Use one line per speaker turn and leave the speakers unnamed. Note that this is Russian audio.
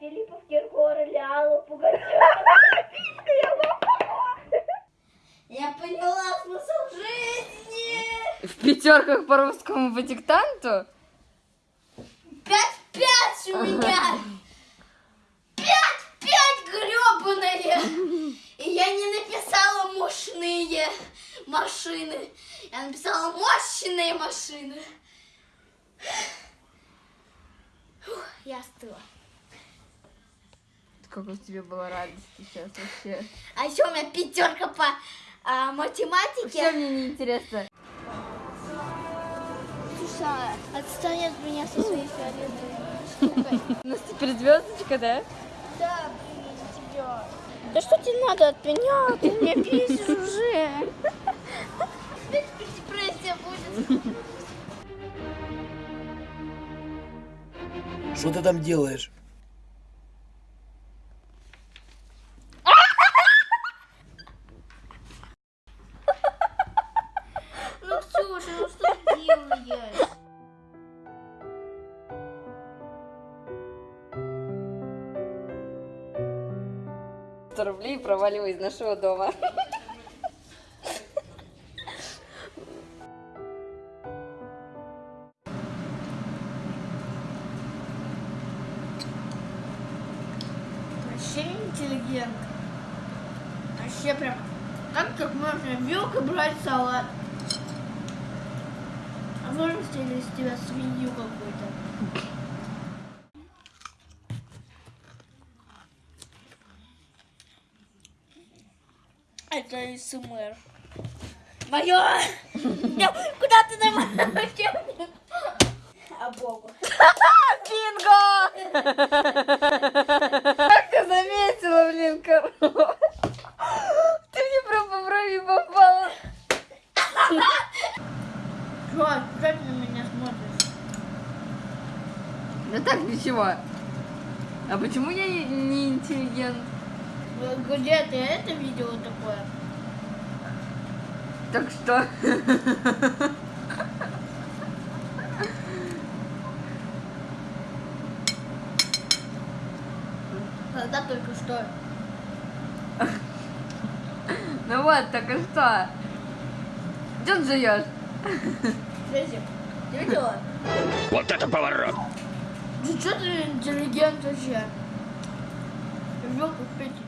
Филиппов, Киркоров, Лялу, Пугачева. Я поняла смысл жизни.
В пятерках по русскому по диктанту?
Пять-пять у меня. Пять-пять гребаные. И я не написала мощные машины. Я написала мощные машины. Фух, я остыла.
Как у тебя была радость сейчас вообще?
А еще у меня пятерка по а, математике.
Все мне не интересно.
Слушай, отстань от меня со своей фиолетовой штукой.
У нас теперь звездочка, да?
Да, блин, тебя. Да что тебе надо от меня? Ты меня бесишь уже. Депрессия будет.
Что ты там делаешь?
100 рублей провалила из нашего дома.
Вообще интеллигент. Вообще прям... Как как можно вилкой брать салат? А можно сделать из тебя свинью какую-то? Это СМР. Мое! Куда ты нам А Богу.
Бинго! Как ты заметила, блин, корова? Ты мне прям по брови попала.
Что? Что ты на меня смотришь?
Да так, ничего. А почему я не интеллигент?
Где ты это видела такое?
Так что?
Когда только что.
Ну вот, так и что? Где ты живешь?
Слезик, ты видела?
Вот это поворот!
Ну что ты интеллигент вообще? В печень.